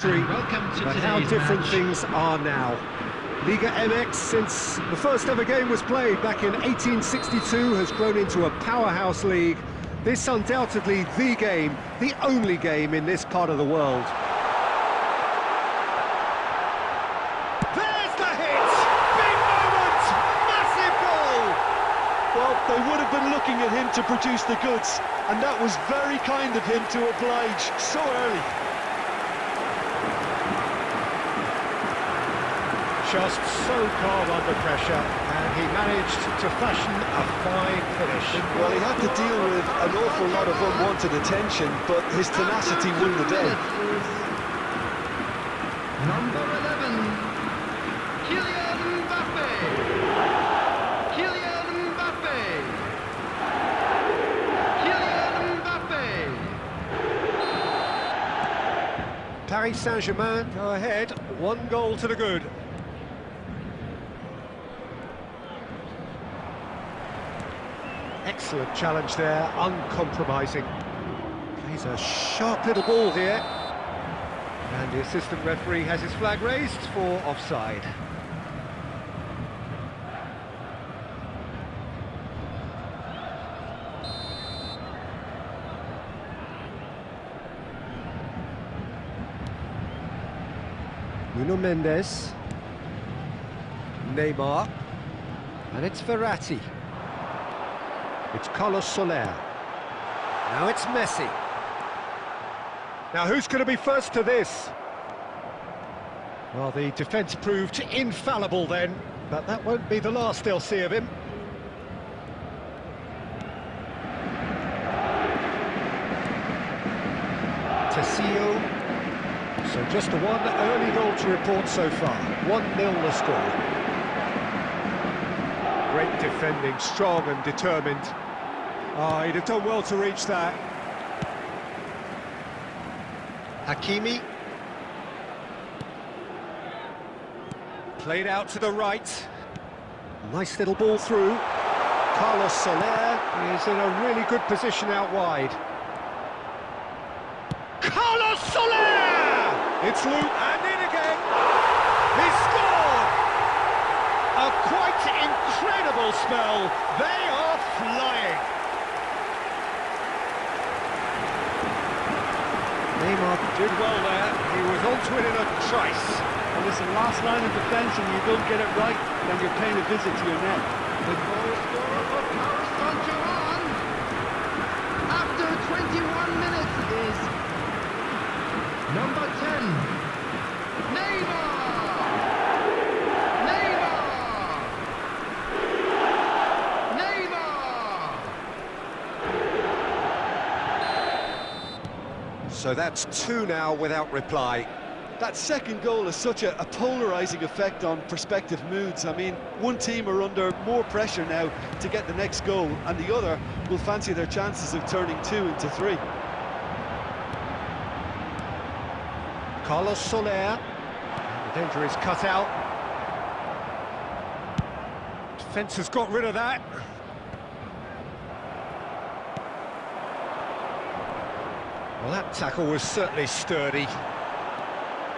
Three. Welcome to But how different match. things are now. Liga MX, since the first ever game was played back in 1862, has grown into a powerhouse league. This undoubtedly the game, the only game in this part of the world. There's the hit! Big moment! Massive goal! Well, they would have been looking at him to produce the goods, and that was very kind of him to oblige so early. Just so calm under pressure, and he managed to fashion a fine finish. Well, he had to deal with an awful lot of unwanted attention, but his tenacity won the day. Number 11, Kylian Mbappe. Kylian Mbappe. Kylian Mbappe. Paris Saint-Germain go ahead, one goal to the good. Excellent challenge there, uncompromising. Plays a sharp little ball here. And the assistant referee has his flag raised for offside. Nuno Mendes. Neymar. And it's Verratti. It's Carlos Soler. Now it's Messi. Now who's going to be first to this? Well, the defence proved infallible then, but that won't be the last they'll see of him. Tessio. So just one early goal to report so far. 1-0 the score. Great defending, strong and determined. Ah, he'd have done well to reach that. Hakimi. Played out to the right. Nice little ball through. Carlos Soler is in a really good position out wide. Carlos Soler! It's Luke and in again. He scored! A quite incredible spell. They are flying. Neymar did well there. He was onto it in a trice. And listen, last line of defence, and you don't get it right, then you're paying a visit to your net. The goal scorer for Paris Saint-Germain after 21 minutes is number 10, Neymar. Neymar. Neymar. So that's two now without reply. That second goal has such a, a polarising effect on prospective moods. I mean, one team are under more pressure now to get the next goal, and the other will fancy their chances of turning two into three. Carlos Soler. The danger is cut out. Defence has got rid of that. Well, that tackle was certainly sturdy.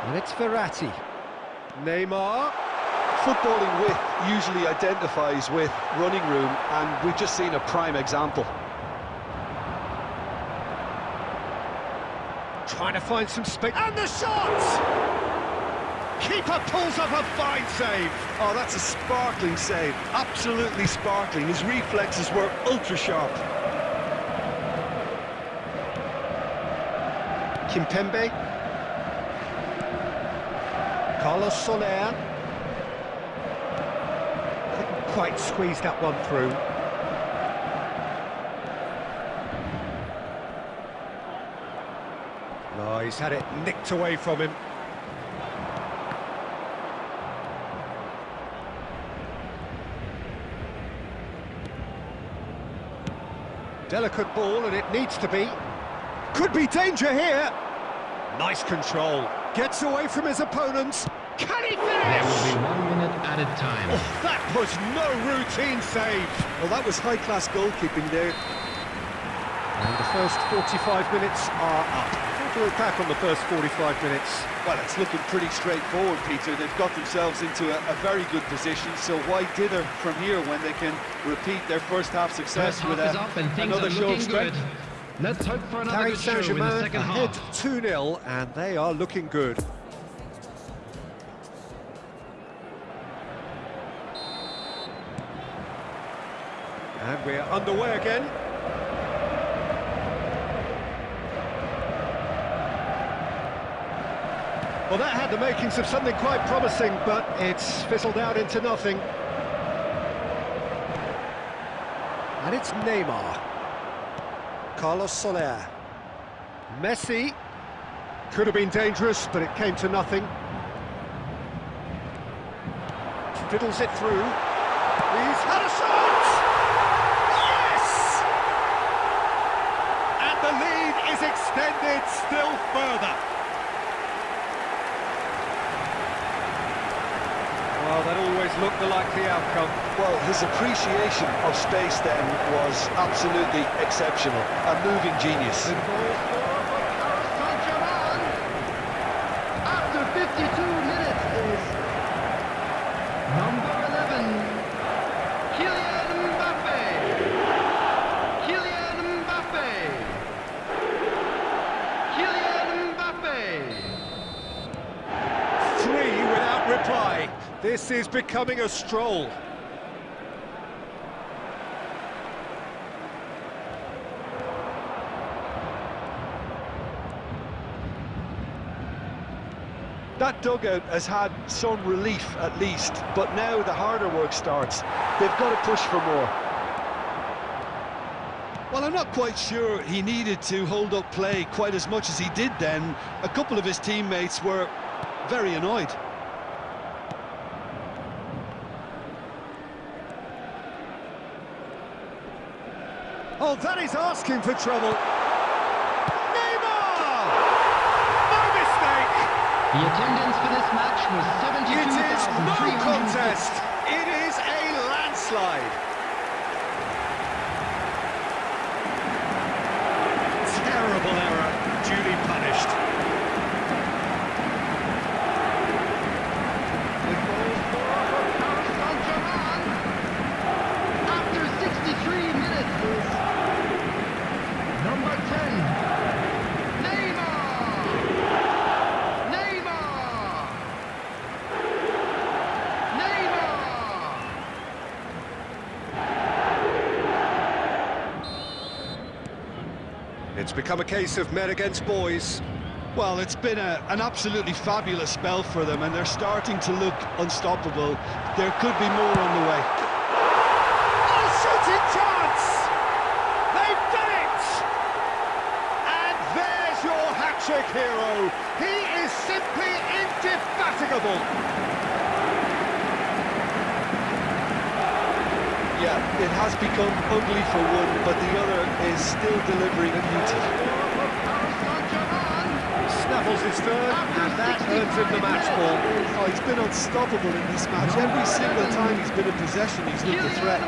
And it's Verratti. Neymar. Footballing width usually identifies with running room, and we've just seen a prime example. Trying to find some space. And the shot! Keeper pulls up a fine save. Oh, that's a sparkling save. Absolutely sparkling. His reflexes were ultra Kimpembe. Carlos Soler. Couldn't quite squeeze that one through. No, he's had it nicked away from him. Delicate ball, and it needs to be. Could be danger here. Nice control. Gets away from his opponents. Can he finish? There will be one minute added time. Oh, that was no routine save. Well, that was high-class goalkeeping there. And the first 45 minutes are up. to look back on the first 45 minutes? Well, it's looking pretty straightforward, Peter. They've got themselves into a, a very good position, so why dither from here when they can repeat their first half success First with half is a, up and another are show of strength? good. Let's hope for another Paris good show in the second ahead half. 2-0, and they are looking good. And we're underway again. Well, that had the makings of something quite promising, but it's fizzled out into nothing. And it's Neymar. Carlos Soler. Messi. Could have been dangerous, but it came to nothing. Fiddles it through. He's had a shot! Yes! And the lead is extended still further. Well, that always looked the likely outcome. Well, his appreciation of space then was absolutely exceptional. A moving genius. The goal scorer for Paris Saint-Germain after 52 minutes is number 11, Kylian Mbappe. Kylian Mbappe. Kylian Mbappe. Three without reply. This is becoming a stroll. That dugout has had some relief at least, but now the harder work starts. They've got to push for more. Well, I'm not quite sure he needed to hold up play quite as much as he did then. A couple of his teammates were very annoyed. Oh, that is asking for trouble. Neymar! No mistake! The attendance for this match was It is no contest. It is a landslide. Terrible error, duly punished. The goal scorer for Paris Saint-Germain after 63 minutes is number 10, Neymar. Neymar. Neymar. It's become a case of men against boys. Well, it's been a, an absolutely fabulous spell for them, and they're starting to look unstoppable. There could be more on the way. Oh, shooting chance! They've done it! And there's your hat-trick hero. He is simply indefatigable. Yeah, it has become ugly for one, but the other is still delivering a beauty. Scorer for Paris Saint-Germain Snaffles his third, and that earns him the match ball. Oh, he's been unstoppable in this match. Every single time he's been in possession, he's looked a Kylian threat.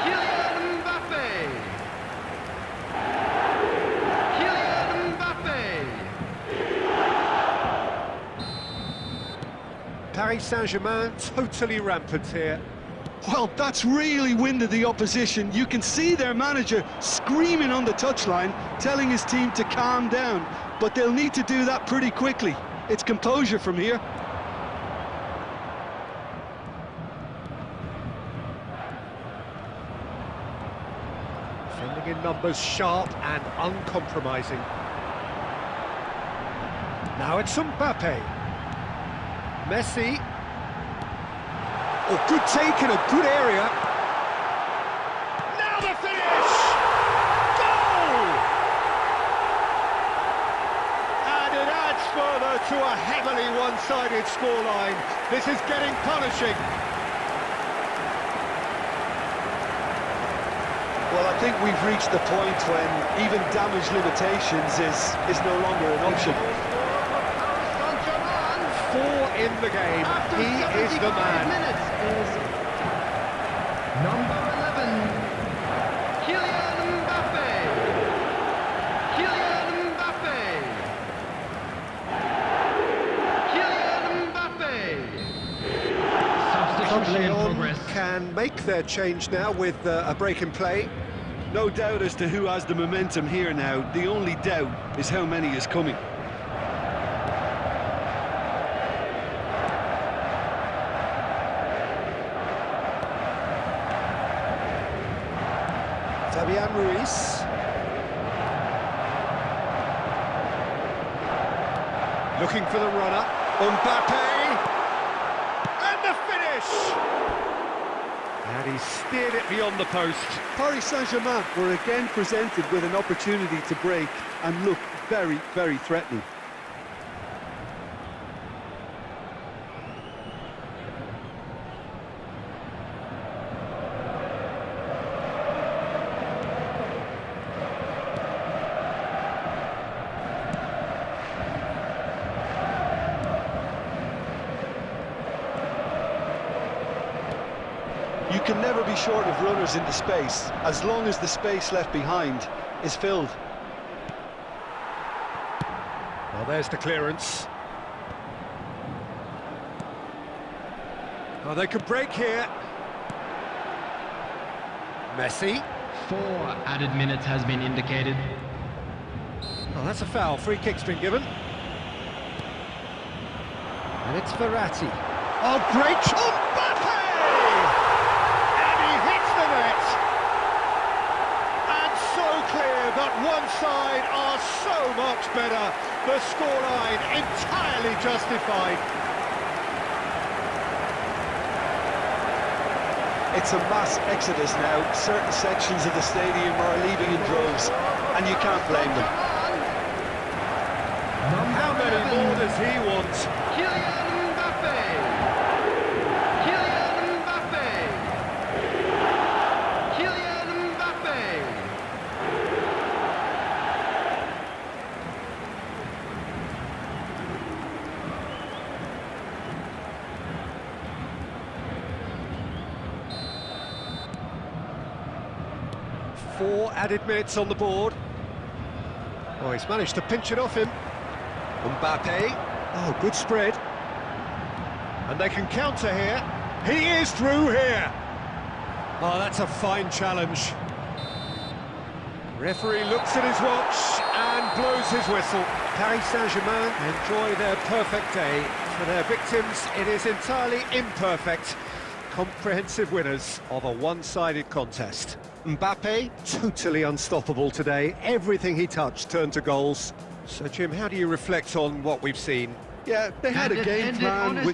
Kylian Mbappe. Kylian Mbappe. Paris Saint-Germain totally rampant here. Well, that's really winded the opposition. You can see their manager screaming on the touchline, telling his team to calm down. But they'll need to do that pretty quickly. It's composure from here. Defending in numbers sharp and uncompromising. Now it's Mbappe. Messi. Oh, good take in a good area. Now the finish! Goal! And it adds further to a heavily one-sided scoreline. This is getting punishing. Well, I think we've reached the point when even damage limitations is, is no longer an option in the game. After he is the man. Is number 11, Kylian Mbappe. Kylian Mbappe. Kylian Mbappe. Substitution. Can make their change now with uh, a break in play. No doubt as to who has the momentum here now. The only doubt is how many is coming. Fabian Ruiz. Looking for the runner. Mbappe. And the finish! And he steered it beyond the post. Paris Saint-Germain were again presented with an opportunity to break and look very, very threatening. Can never be short of runners into space, as long as the space left behind is filled. Well, there's the clearance. Oh, they could break here. Messi. Four added minutes has been indicated. Oh, that's a foul. Free kick's been given. And it's Verratti. Oh, great shot! Mbappe! And he hits the net! And so clear that one side are so much better. The scoreline entirely justified. It's a mass exodus now. Certain sections of the stadium are leaving in droves, and you can't blame them. How many more does he want? Kylian Mbappe. Kylian Mbappe. Kylian Mbappe. Four added minutes on the board. Oh, he's managed to pinch it off him. Mbappe. Oh, good spread. And they can counter here. He is through here. Oh, that's a fine challenge. Referee looks at his watch and blows his whistle. Paris Saint-Germain enjoy their perfect day. For their victims, it is entirely imperfect. Comprehensive winners of a one-sided contest. Mbappe, totally unstoppable today. Everything he touched turned to goals. So, Jim, how do you reflect on what we've seen? Yeah, they had And a game plan with